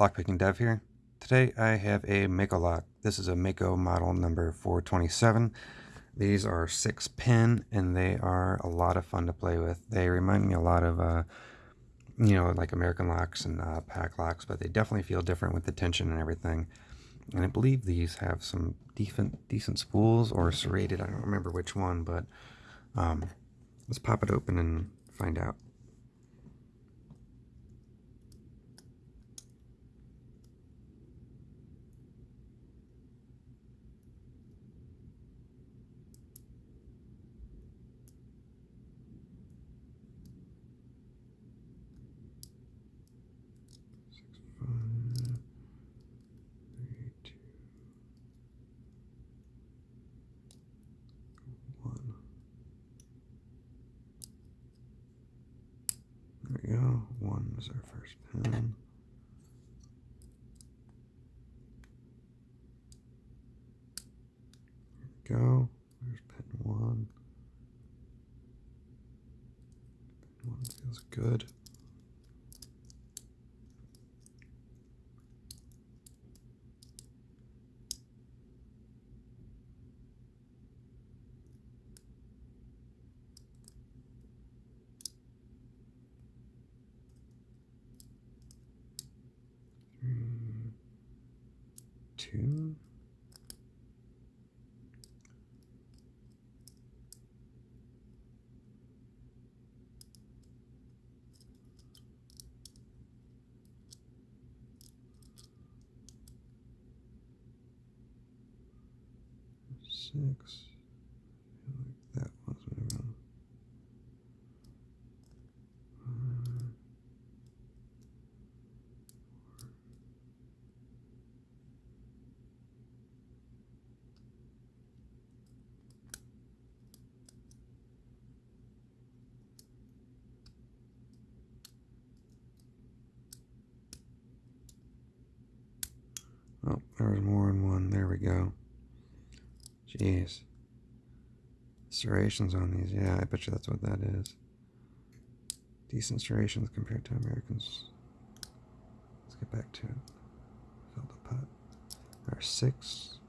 Lockpicking Dev here. Today I have a Mako lock. This is a Mako model number 427. These are six pin and they are a lot of fun to play with. They remind me a lot of, uh, you know, like American locks and uh, Paclocks, but they definitely feel different with the tension and everything. And I believe these have some decent decent spools or serrated. I don't remember which one, but um, let's pop it open and find out. There we go. One is our first pin. There we go. There's pin one. Pin one feels good. Two. Six. like that was moving. Oh, there was more in one. There we go. Jeez. Serrations on these. Yeah, I bet you that's what that is. Decent serrations compared to Americans. Let's get back to it. Fill the pot. There are six.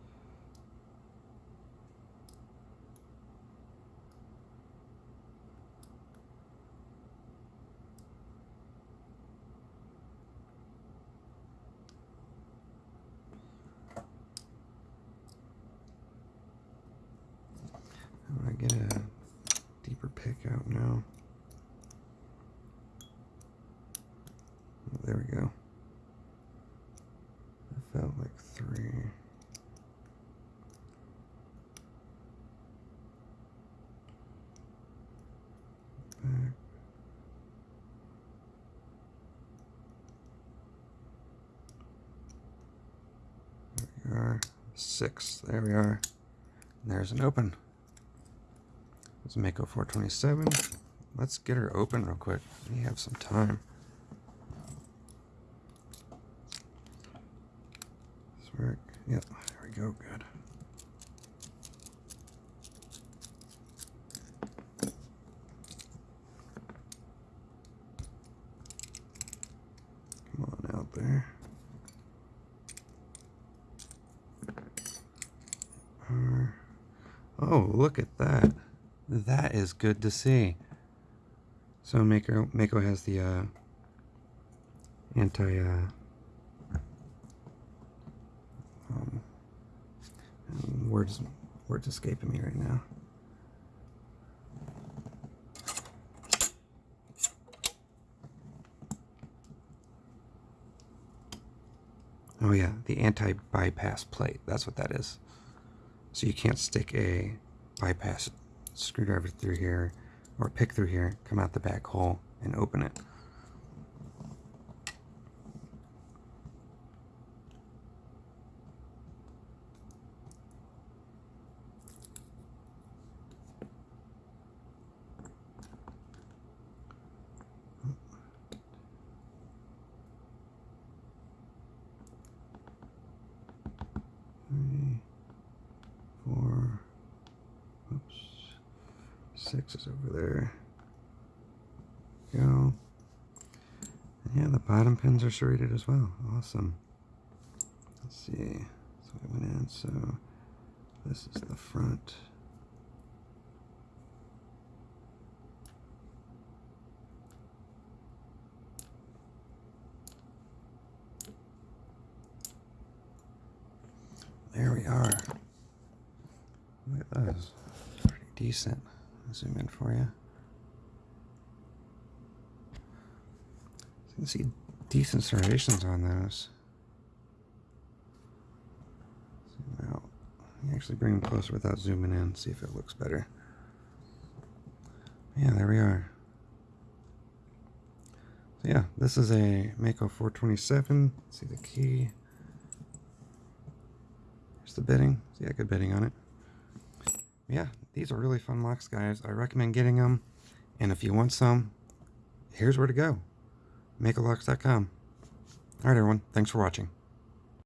I get a deeper pick out now. There we go. I felt like three. Back. There we are. Six. There we are. And there's an open. Let's Mako 427. Let's get her open real quick. We have some time. This work. Yep, there we go. Good. Come on out there. Oh, look at that. That is good to see. So Mako, Mako has the uh, anti uh, um, words words escaping me right now. Oh yeah, the anti-bypass plate. That's what that is. So you can't stick a bypass screwdriver through here or pick through here, come out the back hole and open it. Six is over there. Go. Yeah, the bottom pins are serrated as well. Awesome. Let's see. So we went in. So this is the front. There we are. Look at those. Pretty decent. I'll zoom in for you. So you can see decent serrations on those. Out. You actually bring them closer without zooming in, see if it looks better. Yeah, there we are. So yeah, this is a Mako 427. See the key. Here's the bitting. See, yeah, good bitting on it. Yeah, these are really fun locks, guys. I recommend getting them. And if you want some, here's where to go. MakoLocks.com. All right, everyone. Thanks for watching.